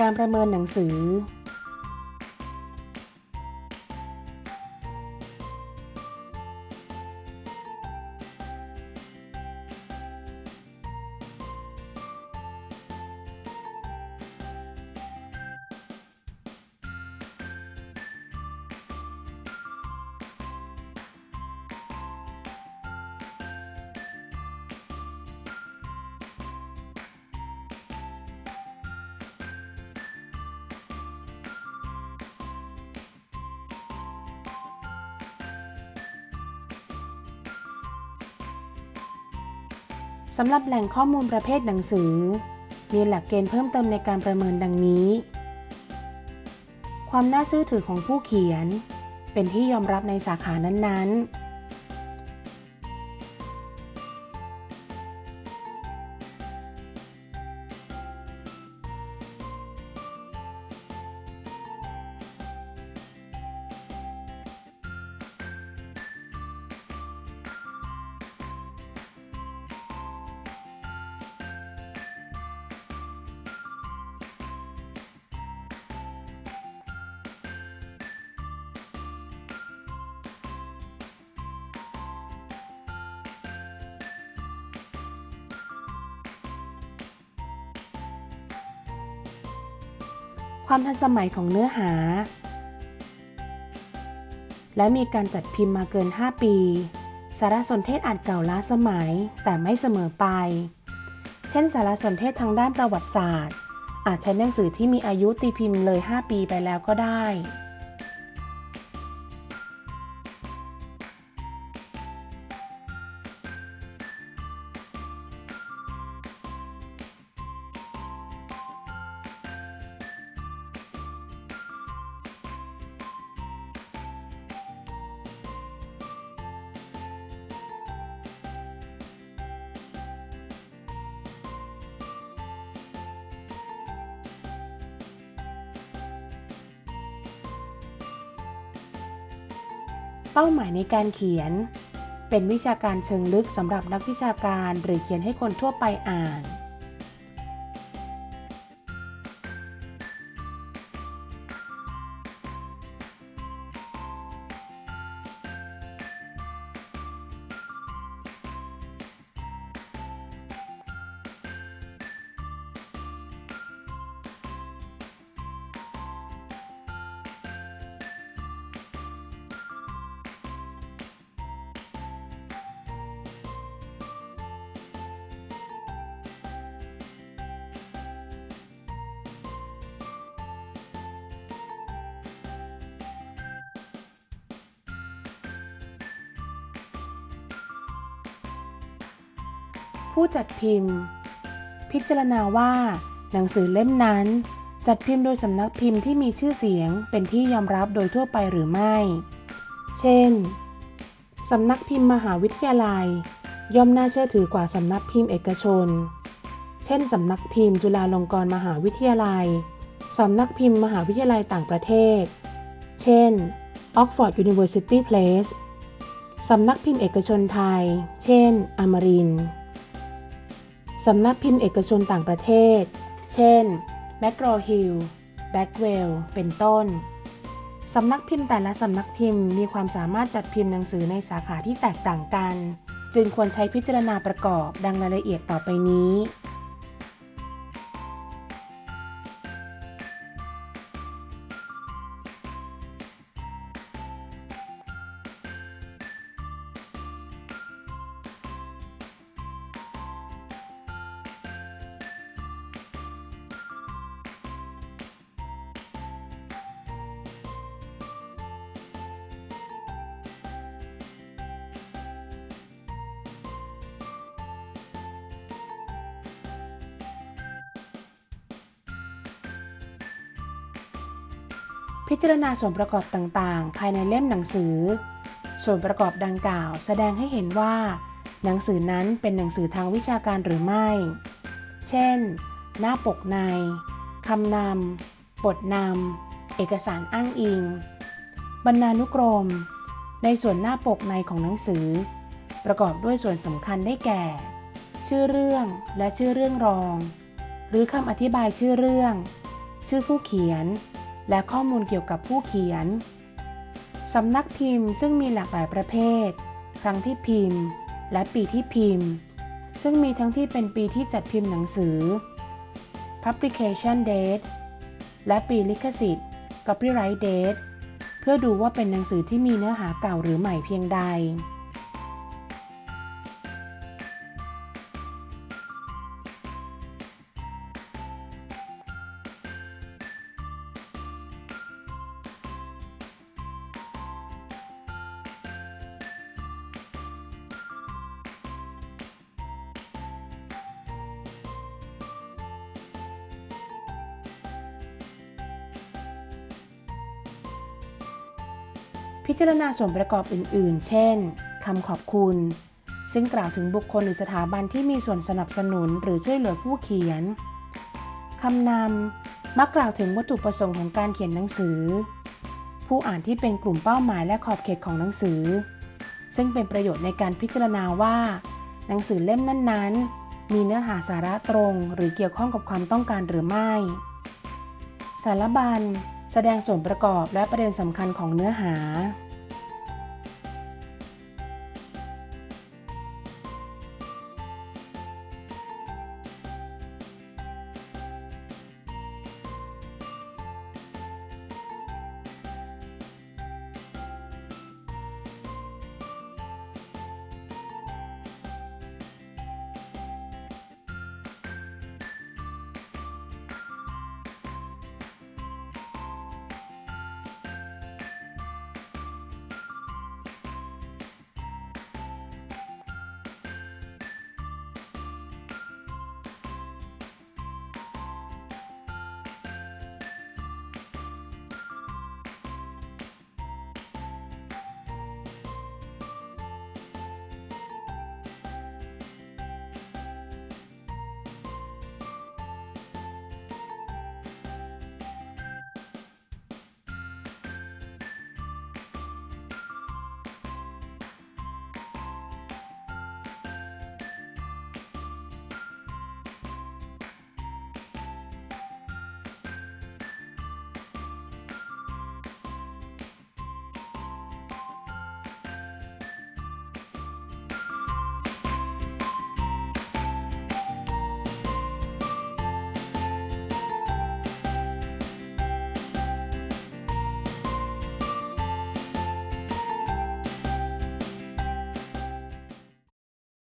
การประเมินหนังสือ สำหรับแหล่งข้อมูลประเภทหนังสือ มีหลักเกณฑ์เพิ่มเติมในการประเมินดังนี้ ความน่าเชื่อถือของผู้เขียน เป็นที่ยอมรับในสาขานั้นๆ ความทันสมัยของเนื้อหา และมีการจัดพิมพ์มาเกิน 5 ปี สารสนเทศอาจเก่าล้าสมัยแต่ไม่เสมอไป เช่น สารสนเทศทางด้านประวัติศาสตร์ อาจใช้หนังสือที่มีอายุตีพิมพ์เลย 5 ปีไปแล้วก็ได้ เป้าหมายในการเขียน เป็นวิชาการเชิงลึกสำหรับนักวิชาการ หรือเขียนให้คนทั่วไปอ่าน ผู้จัดพิมพ์ พิจารณาว่า หนังสือเล่มนั้น จัดพิมพ์โดยสำนักพิมพ์ที่มีชื่อเสียงเป็นที่ยอมรับโดยทั่วไปหรือไม่ เช่นสำนักพิมพ์มหาวิทยาลัย ย่อมน่าเชื่อถือกว่าสำนักพิมพ์เอกชน เช่นสำนักพิมพ์จุฬาลงกรณ์มหาวิทยาลัยสำนักพิมพ์มหาวิทยาลัยต่างประเทศ เช่น Oxford University Press สำนักพิมพ์เอกชนไทย เช่น อมรินทร์ สำนักพิมพ์เอกชนต่างประเทศ เช่น m a c r o h i l l b a c k w e l l เป็นต้น สำนักพิมพ์แต่ละสำนักพิมพ์มีความสามารถจัดพิมพ์หนังสือในสาขาที่แตกต่างกัน จึงควรใช้พิจารณาประกอบดังรายละเอียดต่อไปนี้ พิจารณาส่วนประกอบต่างๆ ภายในเล่มหนังสือ ส่วนประกอบดังกล่าว แสดงให้เห็นว่า หนังสือนั้นเป็นหนังสือทางวิชาการหรือไม่ เช่น หน้าปกในคำนำบทนำเอกสารอ้างอิง บรรณานุกรม ในส่วนหน้าปกในของหนังสือ ประกอบด้วยส่วนสำคัญได้แก่ ชื่อเรื่องและชื่อเรื่องรอง หรือคำอธิบายชื่อเรื่อง ชื่อผู้เขียน และข้อมูลเกี่ยวกับผู้เขียน สำนักพิมพ์ซึ่งมีหลากหลายประเภท ครั้งที่พิมพ์ และปีที่พิมพ์ ซึ่งมีทั้งที่เป็นปีที่จัดพิมพ์หนังสือ publication date และปีลิขสิทธิ์ copyright date เพื่อดูว่าเป็นหนังสือที่มีเนื้อหาเก่าหรือใหม่เพียงใด พิจารณาส่วนประกอบอื่น ๆ เช่น คำขอบคุณ ซึ่งกล่าวถึงบุคคลหรือสถาบันที่มีส่วนสนับสนุนหรือช่วยเหลือผู้เขียน คำนำ มักกล่าวถึงวัตถุประสงค์ของการเขียนหนังสือ ผู้อ่านที่เป็นกลุ่มเป้าหมายและขอบเขตของหนังสือ ซึ่งเป็นประโยชน์ในการพิจารณาว่า หนังสือเล่มนั้น ๆ มีเนื้อหาสาระตรง หรือเกี่ยวข้องกับความต้องการหรือไม่ สารบัญ แสดงส่วนประกอบและประเด็นสำคัญของเนื้อหา